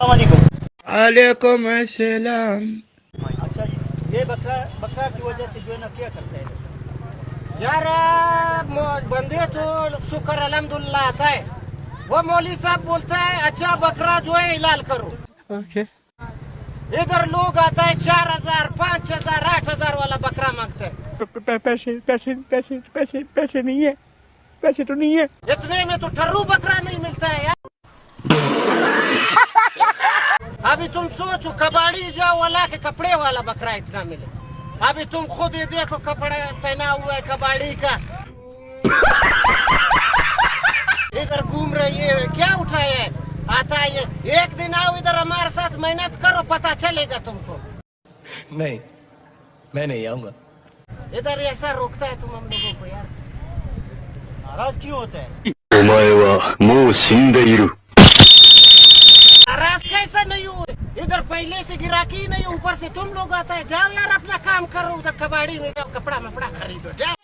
वालेकुम अस्सलाम। अच्छा ये बकरा बकरा की वजह से जो है ना क्या करता है? यार बंदे तो शुक्र अलहमदुल्ला आता है। वो मौली साहब बोलता है अच्छा बकरा जो है हिलाल करो। ओके। इधर लोग आता है चार हज़ार पाँच हज़ार आठ हज़ार वाला बकरा मांगते हैं। पैसे पैसे पैसे पैसे पैसे नहीं है। पैसे तो नहीं है। इतने में तो ठर्रू बकरा नहीं मिलता है यार अभी तुम सोचो कबाड़ी जाओ वाला के कपड़े वाला बकरा इतना मिले। अभी तुम खुद ये देखो कपड़ा पहना हुआ है कबाड़ी का। इधर घूम रही है क्या उठाए है? आता है एक दिन आओ इधर हमारे साथ मेहनत करो पता चलेगा तुमको। नहीं मैं नहीं आऊँगा। इधर ऐसा रोकता है तुम हम लोगों को यार। नाराज़ क्यों होता है? पहले से गिराकी नहीं, ऊपर से तुम लोग आता है। जाओ यार, अपना काम करो, उधर कबाड़ी में जाओ, कपड़ा मपड़ा खरीदो, जाओ।